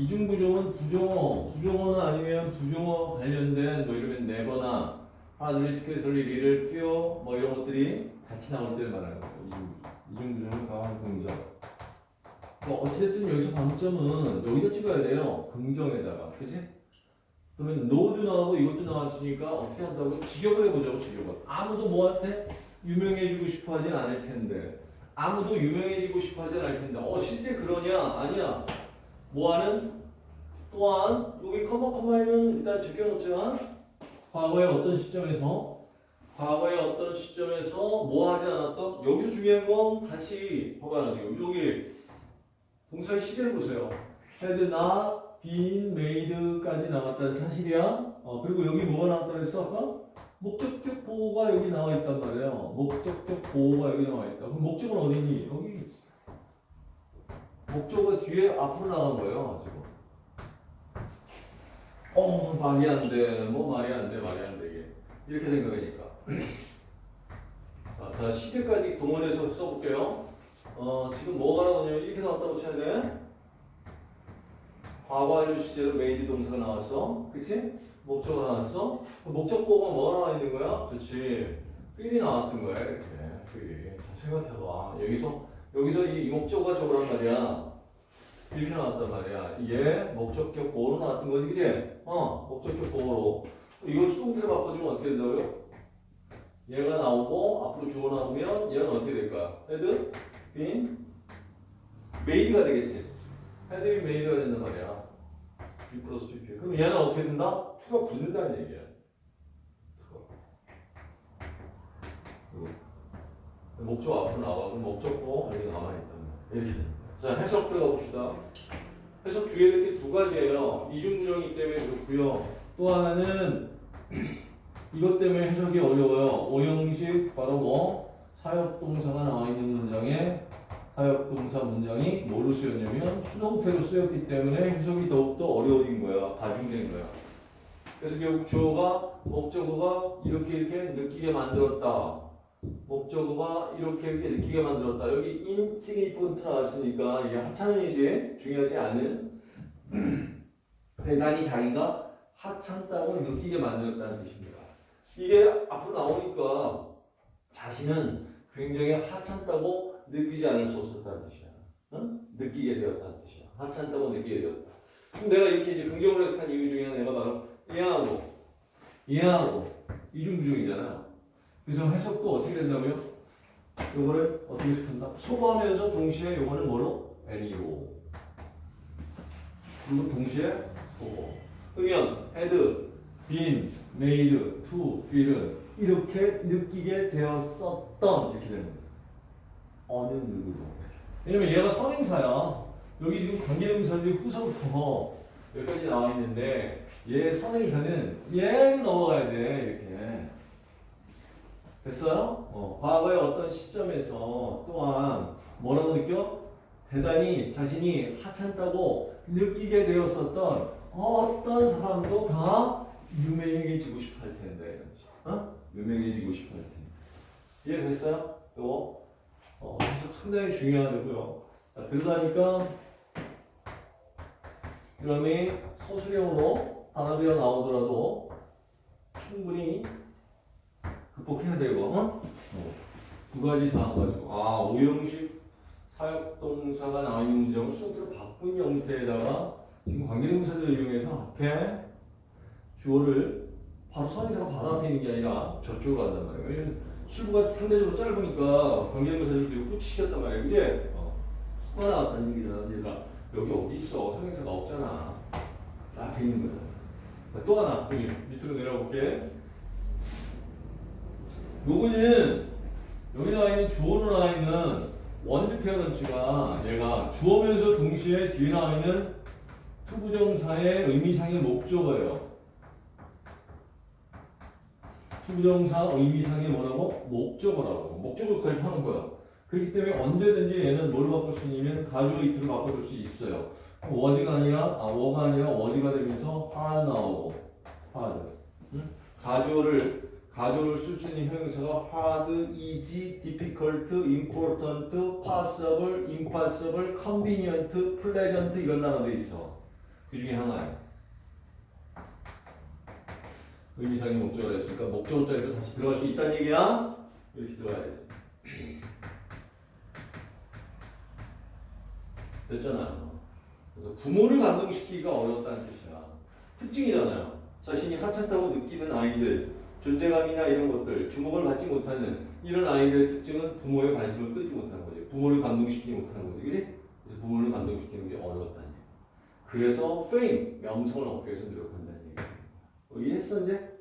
이중부정은 부정어, 부정어는 아니면 부정어 관련된 뭐 이러면 never나 hard risk, scarcely, fear 뭐 이런 것들이 같이 나올 때를 말하는 거예요. 이중, 이중부정은 과한 긍정. 뭐 어쨌든 여기서 방점은 여기다 찍어야 돼요. 긍정에다가. 그치? 그러면 no도 나오고 이것도 나왔으니까 어떻게 한다고? 직역을 해보자고, 직역을. 아무도 뭐한테 유명해지고 싶어 하진 않을 텐데. 아무도 유명해지고 싶어 하진 않을 텐데. 어, 실제 그러냐? 아니야. 뭐하는? 또한, 여기 커머 커머에는 일단 적혀놓지만, 과거의 어떤 시점에서, 과거의 어떤 시점에서 뭐 하지 않았던? 여기서 중요한 건 다시 봐봐요, 지금. 여기 동사의 시제를 보세요. had not been made까지 나왔다는 사실이야. 어, 그리고 여기 뭐가 나왔다 그랬어, 아까? 목적격 보어가 여기 나와 있단 말이에요. 목적격 보어가 여기 나와 있다. 그럼 목적어는 어디니? 여기. 목적어는 뒤에 앞으로 나간 거예요, 지금. 어, 말이 안 돼. 뭐 말이 안 돼, 말이 안 돼. 이게. 이렇게 된 거니까. 자, 자, 시제까지 동원해서 써볼게요. 어, 지금 뭐가 나오냐? 이렇게 나왔다고 쳐야 돼. 과거 완료 시제로 made 동사가 나왔어. 그치? 목적어 나왔어. 목적보어가 뭐가 나와 있는 거야? 그렇지. feel이 나왔던 거야, 이렇게. feel이. 자, 생각해봐. 여기서, 여기서 이, 이 목적어가 저거란 말이야. 이렇게 나왔단 말이야. 이게 목적격 보호로 나왔던 거지, 그치? 어, 목적격 보호로. 이걸 수동태로 바꿔주면 어떻게 된다고요? 얘가 나오고, 앞으로 주어 나오면 얘는 어떻게 될까? had, been, made가 되겠지. had, been, made가 된단 말이야. be 플러스 PP. 그럼 얘는 어떻게 된다? to가 붙는다는 얘기야. to가. 그리고 목적어 앞으로. 그럼 목적어 여기 남아있단 말이야. 이렇게 됩니다. 자, 해석 들어가 봅시다. 해석 주의해야 될 게 두 가지예요. 이중부정이기 때문에 그렇고요. 또 하나는 이것 때문에 해석이 어려워요. 오형식 바로 뭐 사역동사가 나와 있는 문장에 사역동사 문장이 뭐로 쓰였냐면 수동태로 쓰였기 때문에 해석이 더욱더 어려워진 거야. 가중된 거야. 그래서 결국 주어가 목적어가 이렇게 이렇게 느끼게 만들었다. 목적어가 이렇게 이렇게 느끼게 만들었다. 여기 insignificant 나왔으니까 이게 하찮은이지 중요하지 않은 대단히 자기가 하찮다고 느끼게 만들었다는 뜻입니다. 이게 앞으로 나오니까 자신은 굉장히 하찮다고 느끼지 않을 수 없었다는 뜻이야. 응? 느끼게 되었다는 뜻이야. 하찮다고 느끼게 되었다. 그럼 내가 이렇게 이제 긍정으로 해석한 이유 중에 하나가 바로 이해하고 이해하고 이중부정이잖아. 그래서 해석도 어떻게 된다고요? 요거를 어떻게 해석한다? 소거하면서 동시에 요거는 뭐로? any로. 그리고 동시에 소거. 그러면 had, been, made, to, feel은 이렇게 느끼게 되었었던 이렇게 되는 거예요. 어느 누구도. 왜냐면 얘가 선행사야. 여기 지금 관계대명사들이 후서부터 여기까지 나와 있는데 얘 선행사는 얘 넘어가야 돼 이렇게. 됐어요? 어, 과거의 어떤 시점에서 또한 뭐라고 느껴? 대단히 자신이 하찮다고 느끼게 되었었던 어떤 사람도 다 유명해지고 싶어 할 텐데. 어? 유명해지고 싶어 할 텐데. 이해됐어요? 이거 어, 상당히 중요하고요. 자, 그러다니까 이러면 소수령으로 단어비가 나오더라도 극복해야 되고, 어? 두 가지 사항 가지고. 아, 오형식 사역동사가 나와 있는 문장을 수동태로 바꾼 형태에다가 지금 관계동사들을 이용해서 앞에 주어를 바로 선행사가 바로 앞에 있는 게 아니라 저쪽으로 간단 말이에요. 출구가 상대적으로 짧으니까 관계동사들도 후치시켰단 말이에요. 그제? 어. 수가 나왔다는 얘기잖아. 얘가 여기 어디 있어? 선행사가 없잖아. 앞에 있는 거잖아. 자, 또 하나, 여기 밑으로 내려볼게. 요거는 여기 나와 있는 주어로 나와 있는 one's parents가 얘가 주어면서 동시에 뒤에 나와 있는 to부정사의 의미상의 목적어예요. to부정사 의미상의 뭐라고? 목적어라고. 목적 역할을 하는 거야. 그렇기 때문에 언제든지 얘는 뭘 바꿀 수 있냐면 가주어 it을 바꿔줄 수 있어요. was가 아니라, 아, were가 아니라 was가 되면서 하 나오고, hard. 응? 가주어를 가조를 쓸 수 있는 형용사가 hard, easy, difficult, important, possible, impossible, convenient, pleasant 이런 단어도 있어. 그 중에 하나예요. 의미상의 목적을 했으니까 목적어 자리로 다시 들어갈 수 있다는 얘기야. 이렇게 들어가야 돼. 됐잖아요. 그래서 부모를 감동시키기가 어렵다는 뜻이야. 특징이잖아요. 자신이 하찮다고 느끼는 아이들, 존재감이나 이런 것들, 주목을 받지 못하는 이런 아이들의 특징은 부모의 관심을 끌지 못하는 거지. 부모를 감동시키지 못하는 거지. 그지? 그래서 부모를 감동시키는 게 어렵다는 얘기. 그래서 fame, 명성을 얻기 위해서 노력한다는 얘기. 어, 이해했어, 이제?